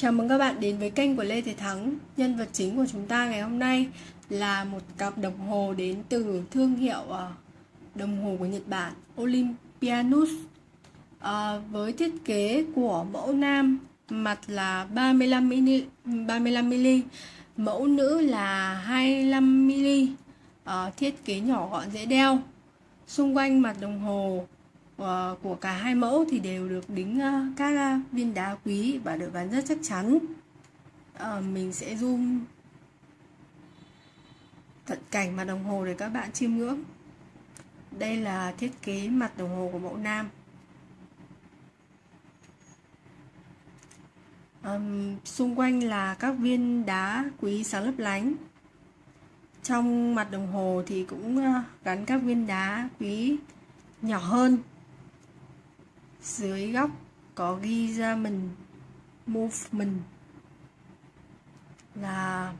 Chào mừng các bạn đến với kênh của Lê Thế Thắng. Nhân vật chính của chúng ta ngày hôm nay là một cặp đồng hồ đến từ thương hiệu ờ, đồng hồ của Nhật Bản Olympianus. À, Với thiết kế của mẫu nam mặt là 35mm, 35mm Mẫu nữ là 25mm à, ờ, Thiết kế nhỏ gọn dễ đeo. Xung quanh mặt đồng hồ Ờ, của cả hai mẫu thì đều được đính ờ, các ờ, viên đá quý và được gắn rất chắc chắn. Mình sẽ zoom cận cảnh mặt đồng hồ để các bạn chiêm ngưỡng. Đây là thiết kế mặt đồng hồ của mẫu nam. Um, xung quanh là các viên đá quý sáng lấp lánh. Trong mặt đồng hồ thì cũng gắn các viên đá quý nhỏ hơn dưới góc có ghi ra mình, movement, là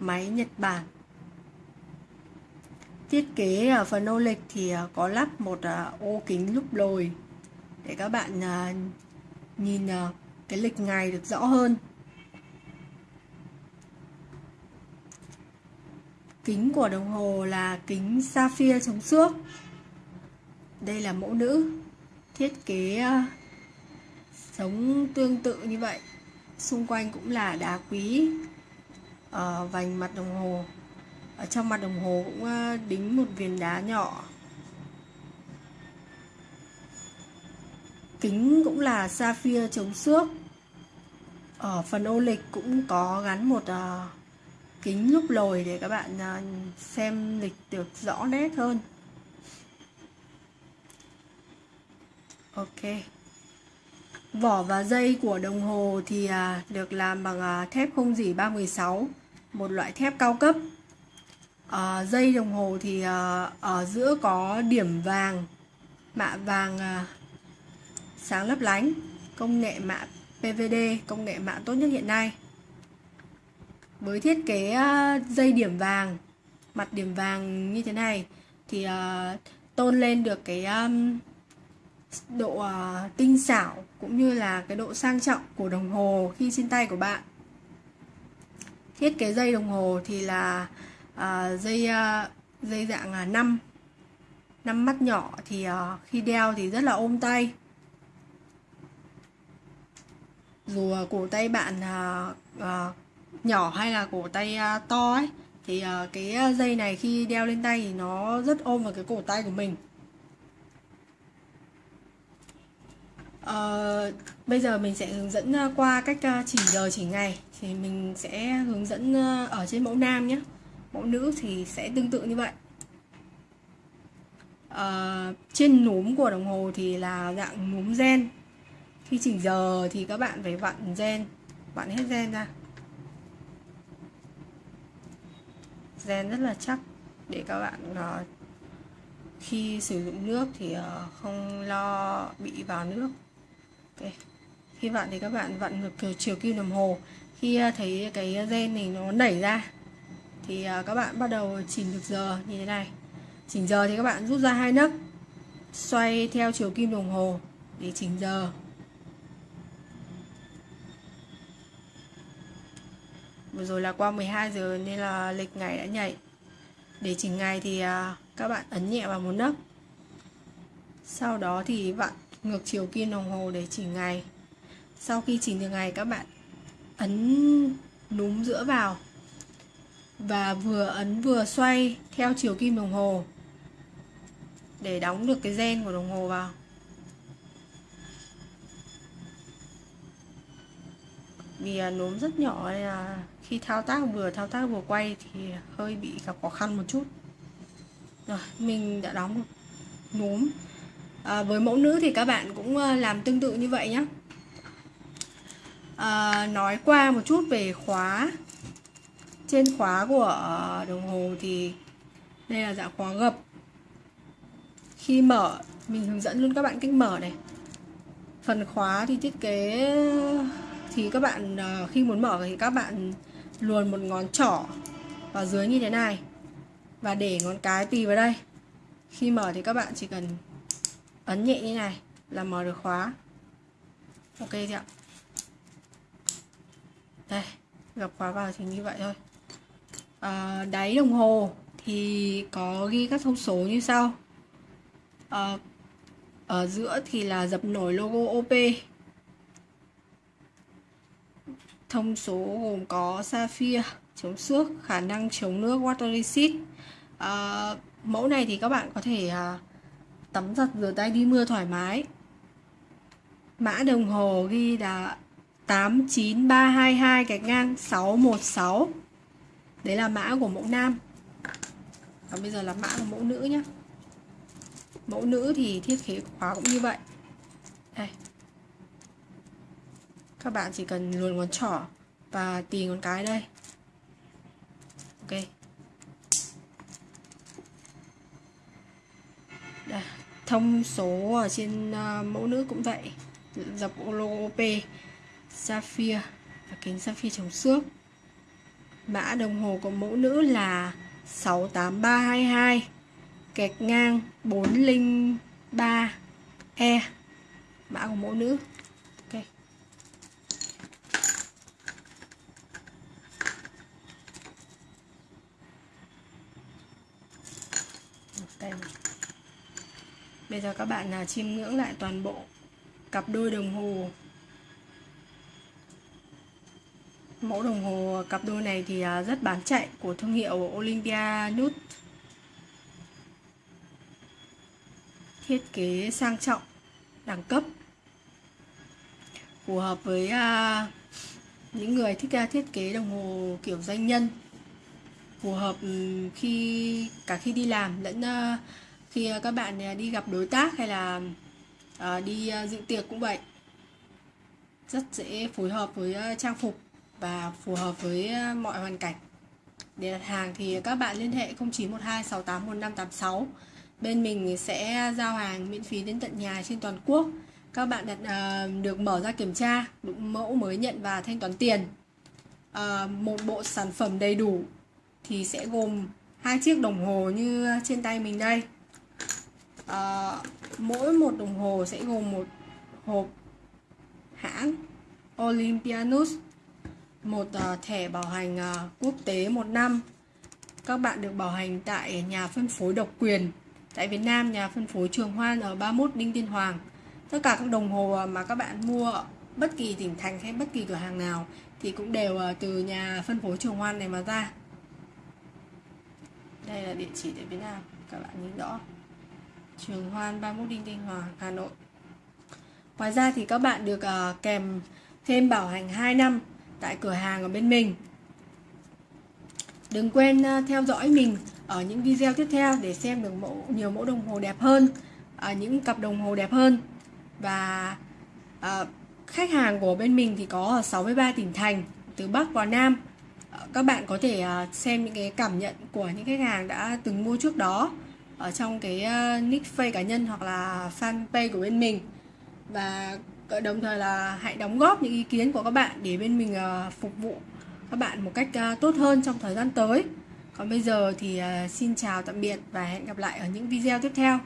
máy Nhật Bản. Thiết kế ở phần ô lịch thì à, có lắp một à, ô kính lúc lồi để các bạn à, nhìn cái lịch ngày được rõ hơn. Kính của đồng hồ là kính sapphire chống xước đây là mẫu nữ thiết kế ờ, sống tương tự như vậy. Xung quanh cũng là đá quý ở vành mặt đồng hồ. Ở trong mặt đồng hồ cũng ờ, đính một viên đá nhỏ. Kính cũng là sapphire chống xước. Ở phần ô lịch cũng có gắn một uh, kính lúc lồi để các bạn uh, xem lịch được rõ nét hơn. Ok. Vỏ và dây của đồng hồ thì à, được làm bằng à, thép không dỉ 316 Một loại thép cao cấp. À, Dây đồng hồ thì à, ở giữa có điểm vàng Mạ vàng à, sáng lấp lánh Công nghệ mạ PVD, công nghệ mạ tốt nhất hiện nay. Với thiết kế à, dây điểm vàng Mặt điểm vàng như thế này Thì à, tôn lên được cái... Um, độ uh, tinh xảo cũng như là cái độ sang trọng của đồng hồ khi trên tay của bạn. Thiết kế dây đồng hồ thì là uh, dây uh, dây dạng là uh, 5 năm mắt nhỏ thì uh, khi đeo thì rất là ôm tay. Dù uh, cổ tay bạn uh, uh, nhỏ hay là cổ tay uh, to ấy thì uh, cái dây này khi đeo lên tay thì nó rất ôm vào cái cổ tay của mình. Uh, bây giờ mình sẽ hướng dẫn ờ, qua cách ờ, chỉ giờ chỉ ngày. Thì mình sẽ hướng dẫn ở trên mẫu nam nhé. Mẫu nữ thì sẽ tương tự như vậy. Uh, trên núm của đồng hồ thì là dạng núm gen. Khi chỉnh giờ thì các bạn phải vặn gen vặn hết gen ra. Gen rất là chắc để các bạn uh, khi sử dụng nước thì uh, không lo bị vào nước okay. khi vặn thì các bạn vặn ngược chiều kim đồng hồ. Khi à, thấy cái gen này nó nảy ra, thì à, các bạn bắt đầu chỉnh được giờ như thế này. Chỉnh giờ thì các bạn rút ra hai nấc, xoay theo chiều kim đồng hồ để chỉnh giờ. Vừa rồi là qua 12 giờ nên là lịch ngày đã nhảy. Để chỉnh ngày thì à, các bạn ấn nhẹ vào một nấc. Sau đó thì vặn ngược chiều kim đồng hồ để chỉnh ngày. Sau khi chỉnh được ngày, các bạn ấn núm giữa vào và vừa ấn vừa xoay theo chiều kim đồng hồ để đóng được cái gen của đồng hồ vào. Vì à, núm rất nhỏ nên là khi thao tác vừa thao tác vừa quay thì hơi bị gặp khó khăn một chút. Rồi, mình đã đóng được núm à, với mẫu nữ thì các bạn cũng ờ, làm tương tự như vậy nhé à, ờ, nói qua một chút về khóa. Trên khóa của đồng hồ thì đây là dạng khóa gập. Khi mở mình hướng dẫn luôn các bạn cách mở này. Phần khóa thì thiết kế thì các bạn khi muốn mở thì các bạn luồn một ngón trỏ vào dưới như thế này. Và để ngón cái tì vào đây. Khi mở thì các bạn chỉ cần ấn nhẹ như này là mở được khóa. Ok chưa ạ. Đây gập khóa vào thì như vậy thôi. À, đáy đồng hồ thì có ghi các thông số như sau. À, ở giữa thì là dập nổi logo OP thông số gồm có sapphire chống xước khả năng chống nước water resist à, mẫu này thì các bạn có thể à, tắm giặt rửa tay đi mưa thoải mái. Mã đồng hồ ghi là 89322 gạch ngang 616 đấy là mã của mẫu nam. Và bây giờ là mã của mẫu nữ nhé mẫu nữ thì thiết kế khóa cũng như vậy. Đây. Các bạn chỉ cần luồn ngón trỏ và tì ngón cái đây. Ok đây thông số ở trên uh, mẫu nữ cũng vậy. Dập logo OP sapphire và kính sapphire chống xước. Mã đồng hồ của mẫu nữ là 68322 kẹt ngang 403 E. Mã của mẫu nữ. Ok. Đây bây giờ các bạn là chiêm ngưỡng lại toàn bộ cặp đôi đồng hồ. Mẫu đồng hồ cặp đôi này thì à, rất bán chạy của thương hiệu Olympia Nude thiết kế sang trọng đẳng cấp. Phù hợp với à, những người thích uh, thiết kế đồng hồ kiểu doanh nhân. Phù hợp khi cả khi đi làm lẫn à, khi ờ, các bạn ờ, đi gặp đối tác hay là ờ, đi dự tiệc cũng vậy. Rất dễ phối hợp với trang phục và phù hợp với mọi hoàn cảnh. Để đặt hàng thì các bạn liên hệ 0912 681586 bên mình sẽ giao hàng miễn phí đến tận nhà trên toàn quốc. Các bạn đặt uh, được mở ra kiểm tra đúng mẫu mới nhận và thanh toán tiền. Uh, một bộ sản phẩm đầy đủ thì sẽ gồm hai chiếc đồng hồ như trên tay mình đây. Ờ, mỗi một đồng hồ sẽ gồm một hộp hãng Olympianus một uh, thẻ bảo hành uh, quốc tế một năm các bạn được bảo hành tại nhà phân phối độc quyền Tại Việt Nam, nhà phân phối Trường Hoan ở 31 Đinh Tiên Hoàng. Tất cả các đồng hồ mà các bạn mua bất kỳ tỉnh thành hay bất kỳ cửa hàng nào thì cũng đều từ nhà phân phối Trường Hoan này mà ra. Đây là địa chỉ tại Việt Nam, các bạn nhìn rõ. Trường Hoan 31 Đinh Tiên Hoàng, Hà Nội. Ngoài ra thì các bạn được uh, kèm thêm bảo hành 2 năm tại cửa hàng ở bên mình. Đừng quên uh, theo dõi mình ở những video tiếp theo để xem được mẫu nhiều mẫu đồng hồ đẹp hơn uh, những cặp đồng hồ đẹp hơn và uh, khách hàng của bên mình thì có ở 63 tỉnh thành từ Bắc vào Nam các bạn có thể xem những cái cảm nhận của những khách hàng đã từng mua trước đó ở trong cái ờ, nick face cá nhân hoặc là fanpage của bên mình. Và đồng thời là hãy đóng góp những ý kiến của các bạn để bên mình ờ, phục vụ các bạn một cách ờ, tốt hơn trong thời gian tới. Còn bây giờ thì xin chào tạm biệt và hẹn gặp lại ở những video tiếp theo.